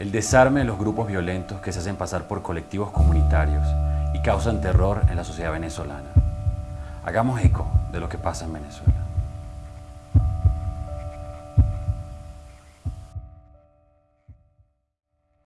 el desarme de los grupos violentos que se hacen pasar por colectivos comunitarios y causan terror en la sociedad venezolana. Hagamos eco de lo que pasa en Venezuela.